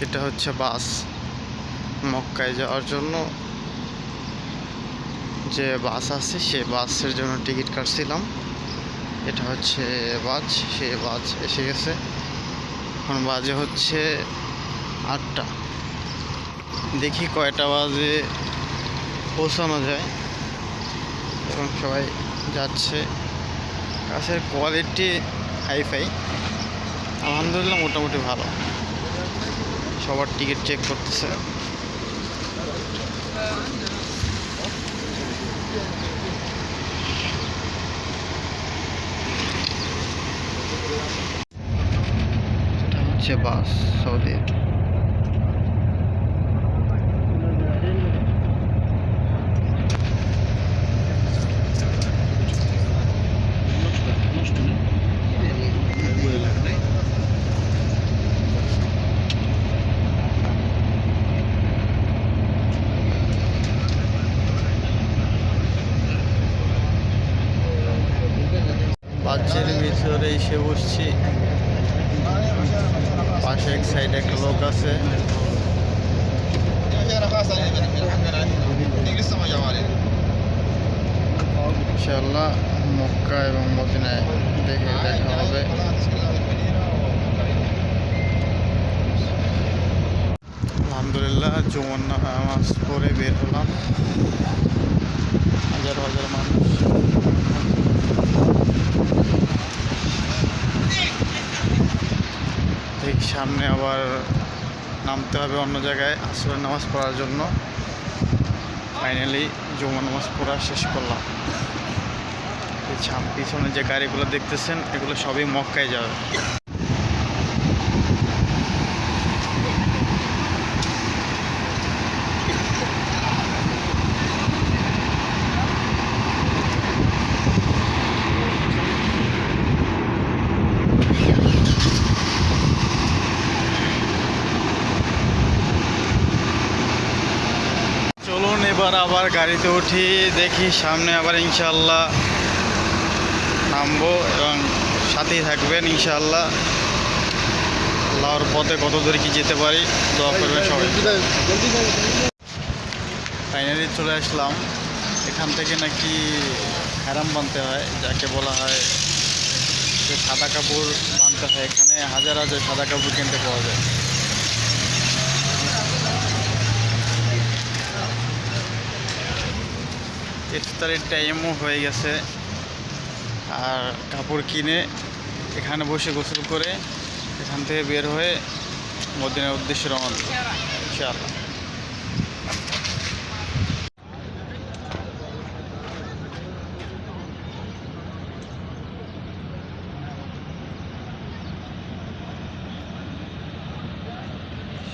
এটা হচ্ছে বাস মক্কায় যাওয়ার জন্য। যে বাস আছে, সে বাসের জন্য টিকিট কাটছিলাম। এটা হচ্ছে বাস, সে বাস এসে গেছে। এখন বাজে হচ্ছে আটটা। দেখি কয়টা বাজে পৌঁছানো যায়। এবং সবাই যাচ্ছে। কাছের কোয়ালিটি হাইফাই। আলহামদুলিল্লাহ মোটামুটি ভালো। সবার টিকিট চেক করতেছে। হচ্ছে বাস সৌদির বাচ্চার ভিতরে এসে বসছি পাশে এক সাইডে একটা লোক আছে ইনশাল্লাহ মক্কা এবং মদিনায় দেখে দেখা হবে আলহামদুলিল্লাহ জুমন নামাজ পড়ে বের হলাম হাজার হাজার মানুষ ঠিক সামনে আবার নামতে হবে অন্য জায়গায় আসরের নামাজ পড়ার জন্য। ফাইনালি জুমা নামাজ পড়া শেষ করলাম। পিছনে যে গাড়িগুলো দেখতেছেন, এগুলো সবই মক্কায় যাবে। এবার আবার গাড়িতে উঠি, দেখি সামনে আবার ইনশাল্লাহ নামবো এবং সাথেই থাকবেন ইনশাল্লাহ আল্লাহর পথে কত দূরে কি যেতে পারি, দোয়া করবেন সবাই। ফাইনালি চলে আসলাম। এখান থেকে নাকি হ্যারাম বানতে হয়, যাকে বলা হয় যে সাদা কাপড় বানতে হয়। এখানে হাজার হাজার সাদা কাপড় কিনতে পাওয়া যায়। ইফতারের টাইমও হয়ে গেছে। আর কাপড় কিনে এখানে বসে গোসল করে এখান থেকে বের হয়ে মদিনার উদ্দেশ্যে রওনা ইনশাআল্লাহ।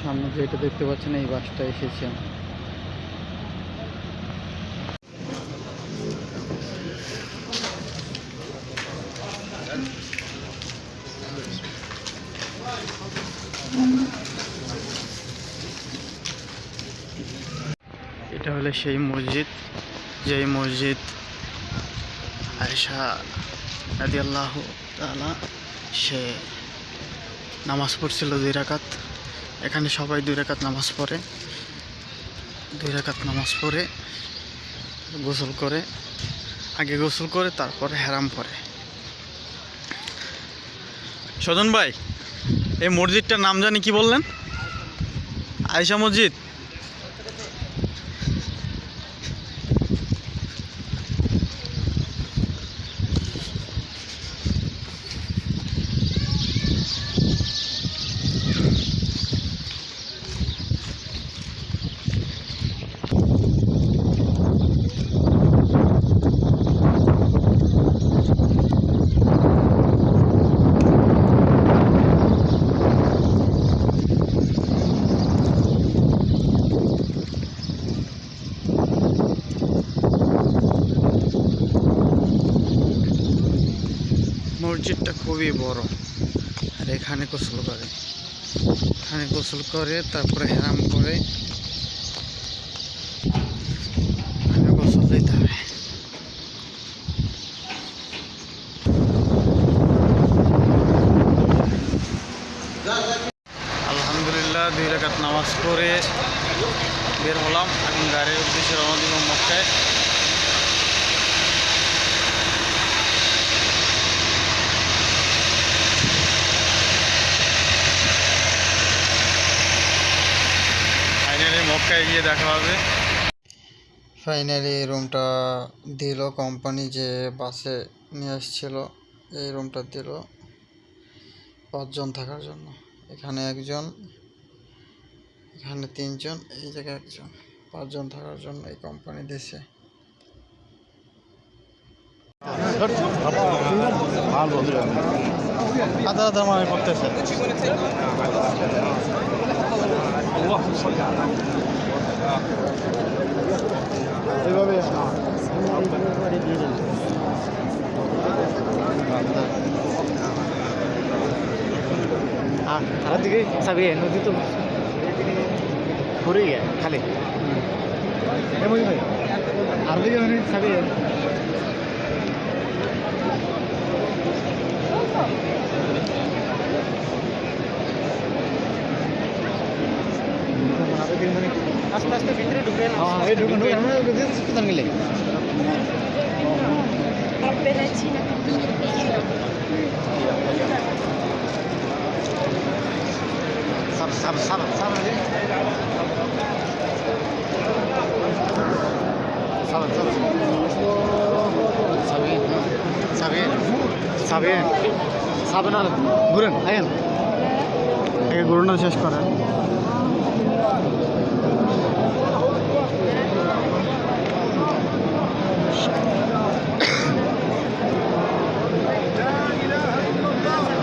সামনে যেটা দেখতে পাচ্ছেন, এই বাসটা এসেছে। এটা হলো সেই মসজিদ যেই মসজিদ আয়সা রাদি আল্লাহ তালা সে নামাজ পড়ছিল দুই রাকাত। এখানে সবাই দুই রাকাত নামাজ পড়ে। দুই রাকাত নামাজ পড়ে, গোসল করে, আগে গোসল করে, তারপরে হেরাম পরে সজন ভাই এই মসজিদটার নাম জানি কি বললেন? আয়সা মসজিদ? থানে গোসল করে। থানে গোসল করে, তারপরে হেরাম করে। আলহামদুলিল্লাহ, দুই রেখাত নামাজ পড়ে বের হলাম। এখন গাড়ির উদ্দেশ্যে রওনা দিলাম মক্কায়। ফাইনালি মক্কায় গিয়ে দেখা হবে। ফাইনালি এই রুমটা দিল কোম্পানি যে বাসে নিয়ে আসছিল এই রুমটা দিল পাঁচজন থাকার জন্য। এখানে একজন এখানে তিনজন এই জায়গায় একজন। পাঁচজন থাকার জন্য এই কোম্পানি দিছে। আদা আদা মানে করতেছে খারাপ দিকে চাবি নদী তো ঘুরে গিয়ে খালি। আর দিকে চাবি আস্তে আস্তে ভিতরে ঢুকে হ্যাঁ ঢুকে ঢুকে আমরা কোথায় গেলে Appena Cina. সাব সাব সাব সাব সাব সাব সাবিন সাবিন সাবিন সাবিন আর ঘুরেন আইন আগে গরুটা শেষ করেন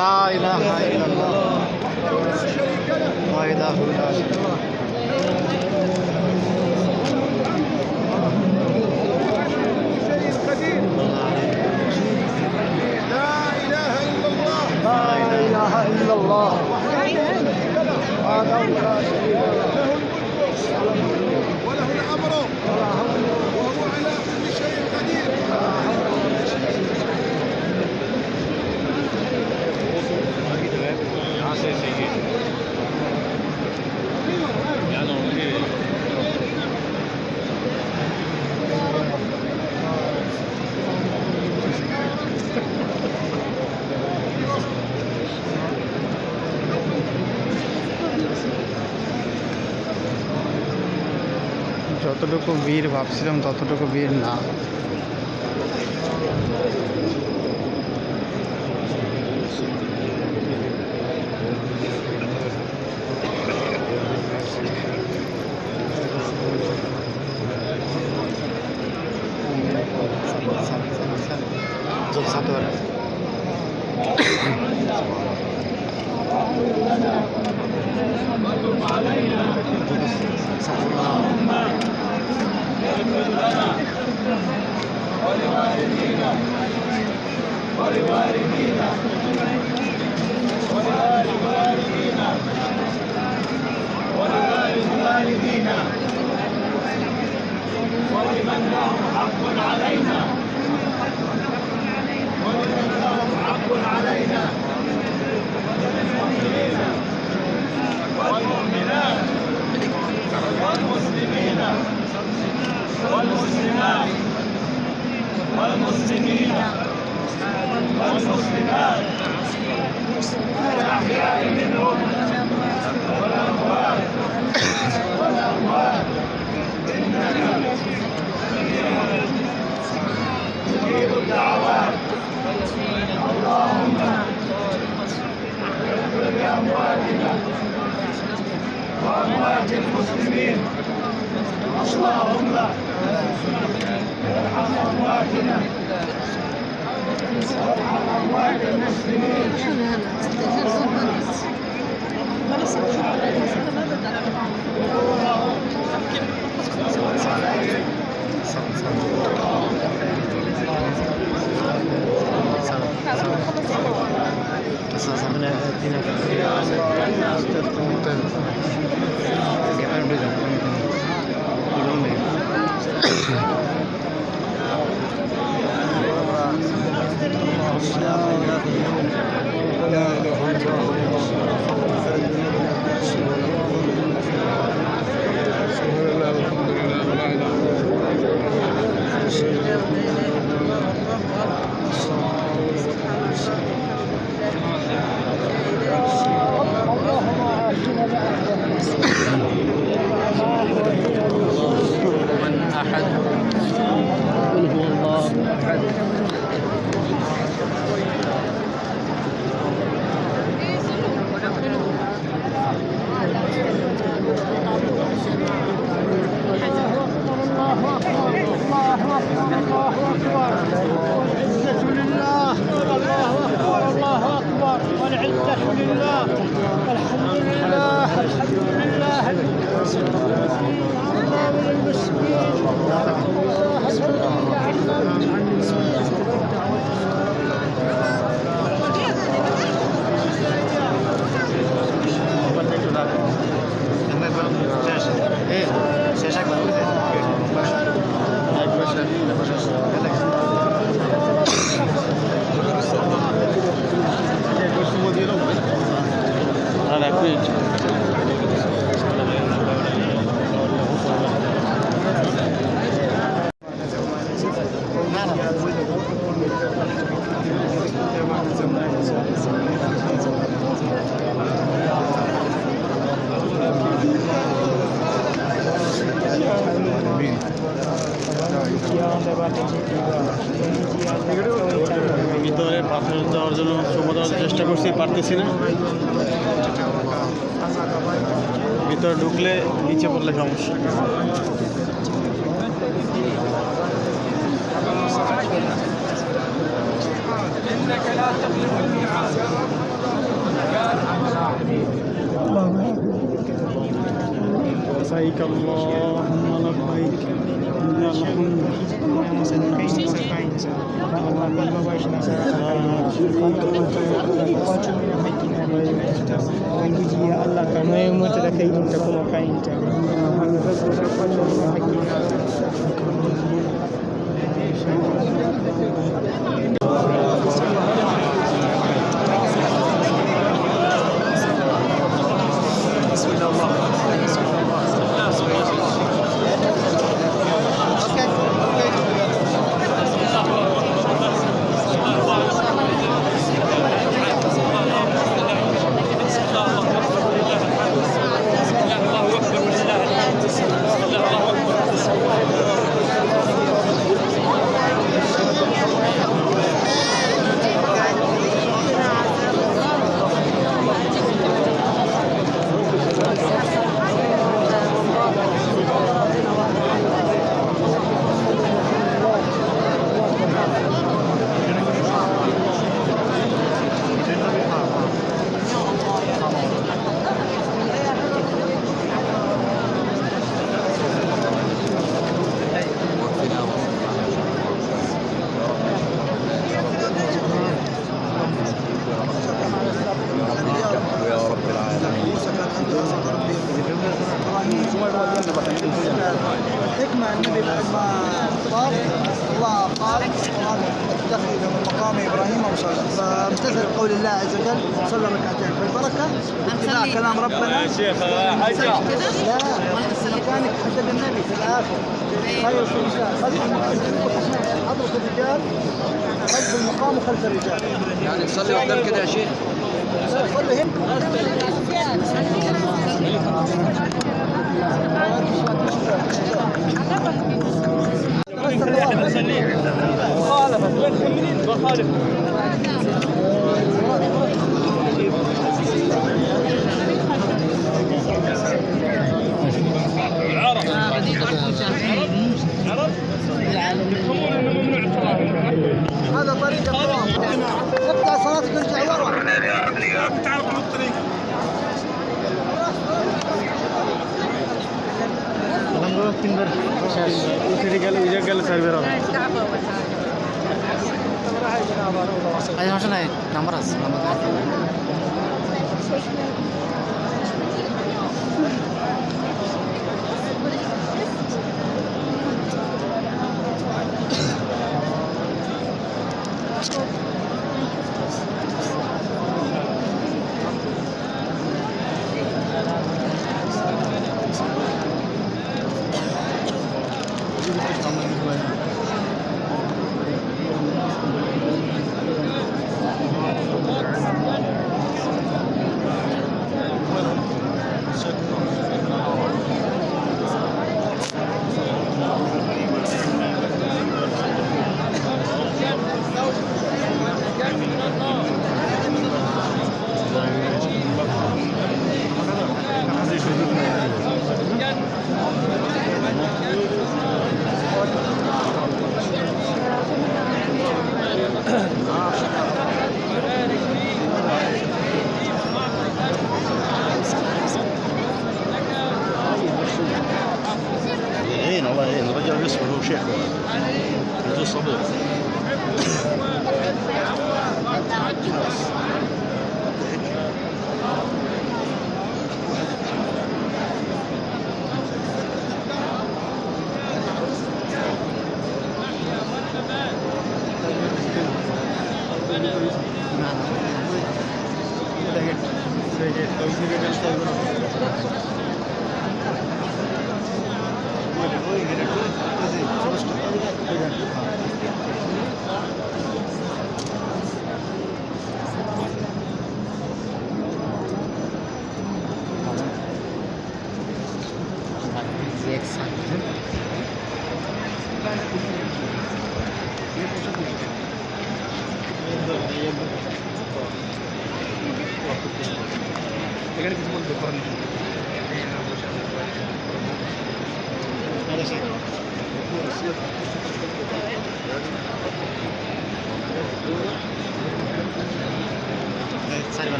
لا إله إلا الله. وحده لا شريك له لا إله إلا الله. وحده لا شريك له যতটুকু বীর ভাবছিলাম ততটুকু বীর না Salam. لنا ولوالدينا ولوالدينا ولوالدينا ولوالدينا ولمن لهم حق علينا ولمن لهم حق علينا وللمؤمنين والمؤمنات والمسلمين Vamos a Vamos a Vamos a Yeah. ভিতরে পাথর দেওয়ার জন্য সময় চেষ্টা করছি পারতেছি না। ভিতরে ঢুকলে নিচে পড়লে সমস্যা। لبيك اللهم لبيك ta kuma kayinta. الحكمة قاموا خلف الرجال. يعني نصلي قدام كده يا شيخ. نصلي هنا. العرب. الطريق. اقطع صلاتك وارجع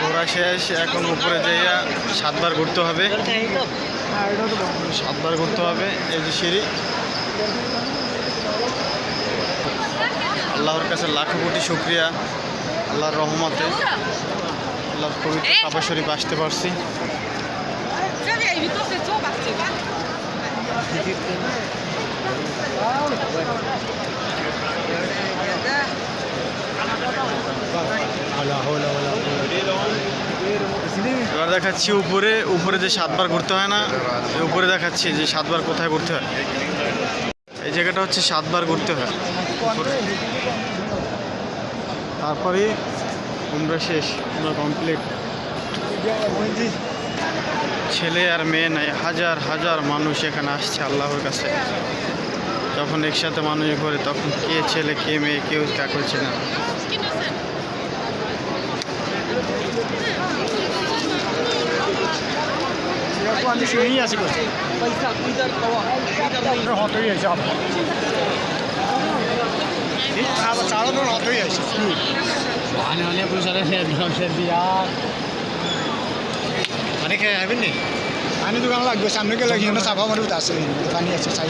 ঘোরা শেষ, এখন উপরে যাইয়া সাতবার ঘুরতে হবে। সাতবার ঘুরতে হবে, এই যে সিঁড়ি। আল্লাহর কাছে লাখো কোটি শুক্রিয়া, আল্লাহর রহমতে, আল্লাহর পবিত্র কাবা শরীফ আসতে পারছি। এবার দেখাচ্ছি উপরে উপরে যে সাতবার ঘুরতে হয় না উপরে দেখাচ্ছি যে সাতবার কোথায় ঘুরতে হয়। এই জায়গাটা হচ্ছে সাতবার ঘুরতে হয়। তারপরে উমরা শেষ উমরা কমপ্লিট ছেলে আর মেয়ে নাই, হাজার হাজার মানুষ এখানে আসছে আল্লাহর কাছে। যখন একসাথে মানুষ ঘরে তখন কে ছেলে কে মেয়ে কেউ কাকে চেনে না। অনেক খেয়ে যাবেন নি? পানি দোকান লাগবে সামনে গেলে চাপা মারি আছে। পানি আছে চাই।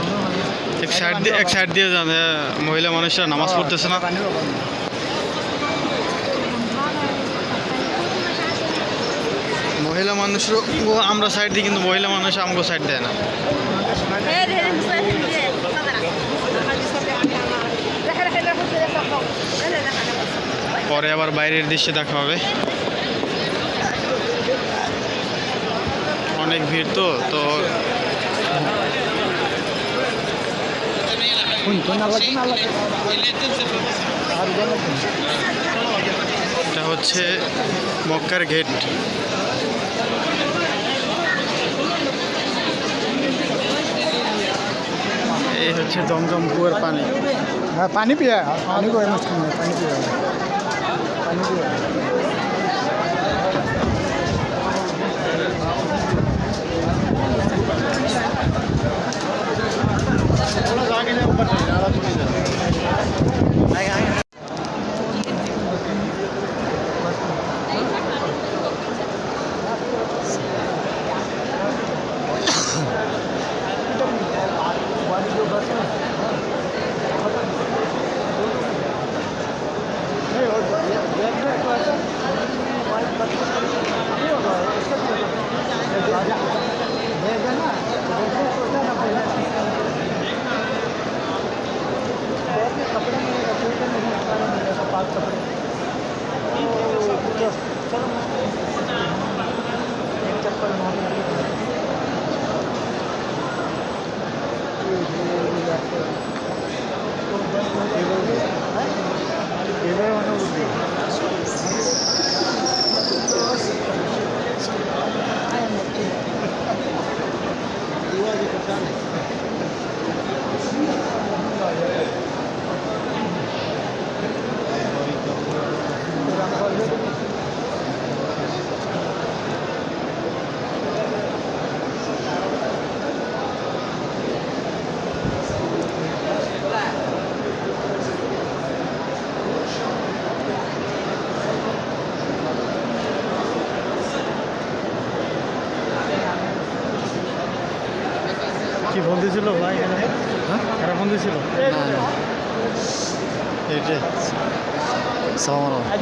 এক সাইড দিয়ে এক সাইড দিয়ে মহিলা মানুষরা নামাজ পড়তেছে না। মহিলা মানুষরা আমরা সাইড দিই, কিন্তু মহিলা মানুষ আমাকে সাইড দেয় না। পরে আবার বাইরের দৃশ্যে দেখা হবে। অনেক ভিড় তো তো এটা হচ্ছে মক্কার গেট এই হচ্ছে জমজম কুয়ার পানি। হ্যাঁ পানি পিয়া, পানি মুশকিল পানি পিয়া। পানি পিয়া।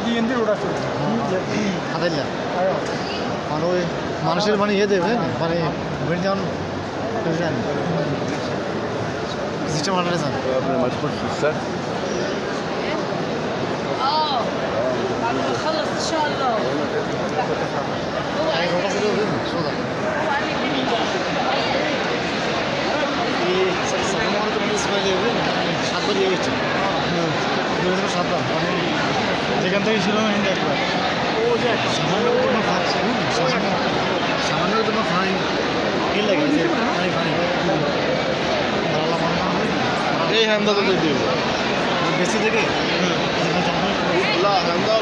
সালাম আজ এন্দি রোড আছে আদাইলা মানে ওই মানুষের মানে ইয়ে দেবে মানে বেড়ে যেমন সিস্টেম আনারে যান আপনার মাছ পড়ছি স্যার اه بعد ما نخلص ان شاء الله আমি কথা বলে দেবেন সোজা সাতবার দিয়ে গেছে সাতবার যেখান থেকে ছিল হ্যান্ড একবার সামান্য কোনো সামান্য সামান্য কোনো ফাইন কি লাগে ফাইন ফাইন এই হ্যান্ডা তো দিয়ে। বেশি থেকে না হ্যান্ডা